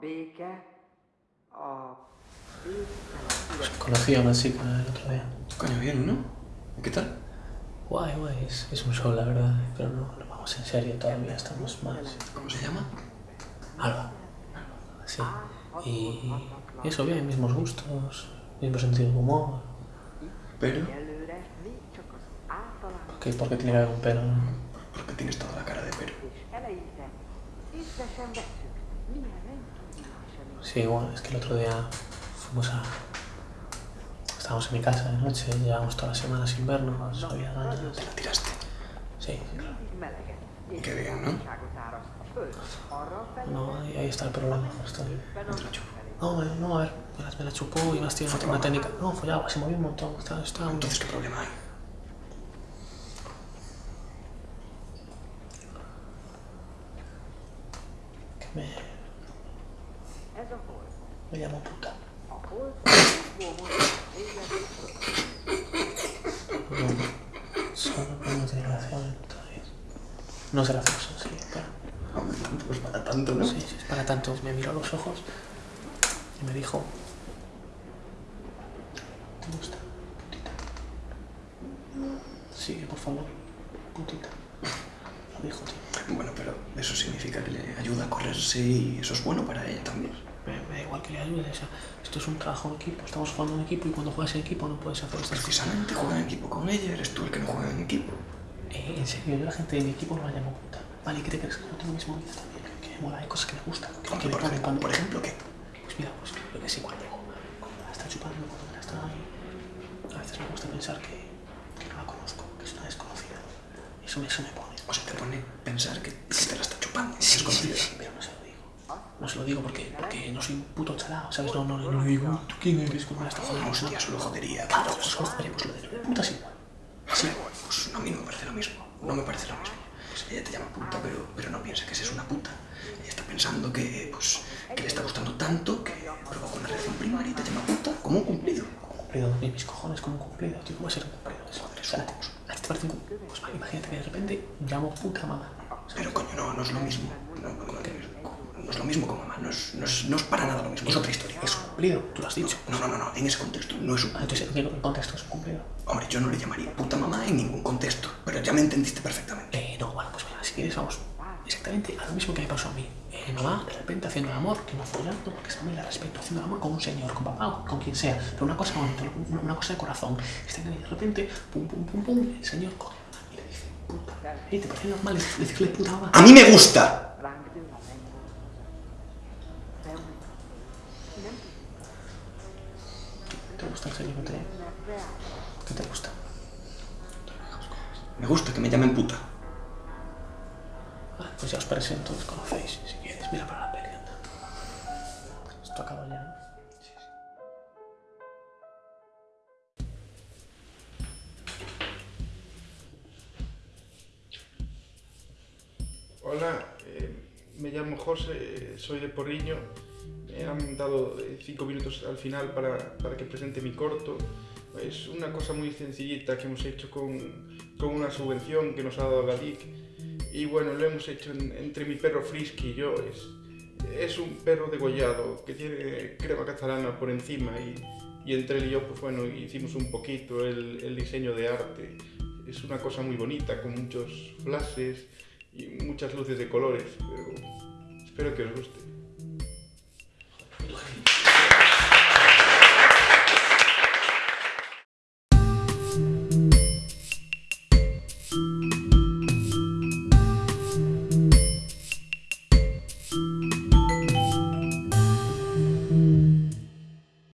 béke, a béke. Conocí a una chica el otro día. Coño, bien, ¿no? ¿Y qué tal? Guay, guay, es, es un show, la verdad. Pero no, no vamos en serio todavía, estamos más. ¿Cómo se llama? Alba. Sí. Y eso, bien, mismos gustos, mismo sentido del humor. Pero, ¿Por qué, por qué tiene que haber un pelo? no? porque tienes toda la cara de pero. Sí, bueno, es que el otro día fuimos a... Estábamos en mi casa de noche, llevamos toda la semana sin vernos, no había ganas. Te la tiraste. Sí, claro. Qué bien, ¿no? No, ahí, ahí está el problema, justo. No te a la chupo. felé. No, no, a ver, me la, me la chupó y más tiene una técnica. No, follaba, se movía un montón, estaba, estaba muy Entonces, ¿qué problema hay? que me, Ez a hold. Me llamó puta. Solo no tiene relación todavía. No es gracioso, sí, pero... Hombre, tampoco es para tanto, ¿no? Sí, sí, es para tanto. Me miró a los ojos y me dijo... ¿Te gusta, putita? Sí, por favor, putita. Lo dijo, tío. Bueno, pero eso significa que le ayuda a correrse y eso es bueno para ella también. Igual que le ayude, o sea, esto es un trabajo en equipo, estamos jugando en equipo y cuando juegas en equipo no puedes hacer estas cosas. Precisamente juega en equipo con ella, eres tú el que no juega en equipo. Eh, en serio, yo la gente de mi equipo no la llamo puta. Vale, ¿qué te crees? Que no tengo mis movidas también, que, me mola, hay cosas que me gustan, que, me por, ejemplo, cuando... por ejemplo, ¿qué? Pues mira, pues yo que sé, cuando, cuando me la está chupando, cuando la está ahí, a veces me gusta pensar que, que no la conozco, que es una desconocida. Eso, me- eso me pone. O sea, te pone pensar que, que te la está chupando. Sí, es sí, sí, pero no lo digo. No se lo digo porque, porque no soy un puto chalao, ¿sabes? No, no, no le digo, "Uy, ¿tú quién eres? ¿Cómo está jodiendo? Hostia, solo jodería. Claro, pues solo haremos lo de puta es igual. Sí, pues a mí no me parece lo mismo. No me parece lo mismo. Pues ella te llama puta, pero, pero no piensa que seas una puta. Ella está pensando que, pues, que le está gustando tanto que provoca una reacción primaria y te llama puta como un cumplido. cumplido, ni mis cojones como un cumplido, tío, ¿cómo va a ser un cumplido? Joder, es un acoso. ¿a ti te parece un cumplido? Pues imagínate que de repente llamo puta mamá. Pero coño, no, no es lo mismo. No, no, no, no es lo mismo con mamá. No es, no, es, no es para nada lo mismo. Es otra historia. Es un cumplido, tú lo has dicho. No, no, no, no. En ese contexto no es un Ah, entonces, ¿en qué contexto es un cumplido? Hombre, yo no le llamaría puta mamá en ningún contexto, pero ya me entendiste perfectamente. Eh, no, bueno, pues mira, si quieres vamos exactamente a lo mismo que me pasó a mí. Eh, mamá, de repente haciendo el amor, que no follando, porque esa mamá la respeto, haciendo el amor con un señor, con papá o con quien sea, pero una cosa bonita, una, cosa de corazón. Ahí de repente, pum, pum, pum, pum, el señor coge y le dice, puta. ¿Y te parece normal decirle puta mamá? ¡A mí me gusta! ¿Te gusta te, tudnak reál. qué te gusta? Me gusta que me llamen puta. Ah, pues ya os presento, os conocéis, si quieres. Mira para la peli, anda. Esto acaba ya, ¿no? Sí, sí. Hola, eh, me llamo José, soy de Porriño. Han dado eh, cinco minutos al final para, para que presente mi corto. Es una cosa muy sencillita que hemos hecho con, con una subvención que nos ha dado la. Y bueno, lo hemos hecho en- entre mi perro Frisky y yo. Es, es un perro degollado que tiene crema catalana por encima y, y entre él y yo, pues bueno, hicimos un poquito el, el diseño de arte. Es una cosa muy bonita, con muchos flashes y muchas luces de colores, pero espero que os guste. Thank you.